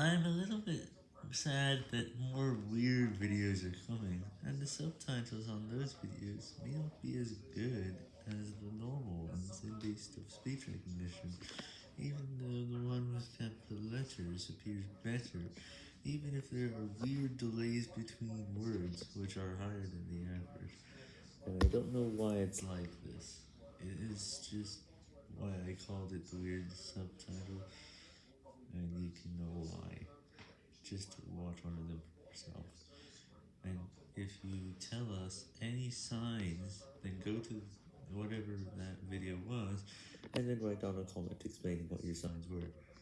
I'm a little bit sad that more weird videos are coming, and the subtitles on those videos may not be as good as the normal ones in based of speech recognition, even though the one with capital letters appears better, even if there are weird delays between words, which are higher than the average. And I don't know why it's like this, it is just why I called it the weird subtitle, and you can know just watch one of them yourself. And if you tell us any signs, then go to whatever that video was, and then write down a comment explaining what your signs were.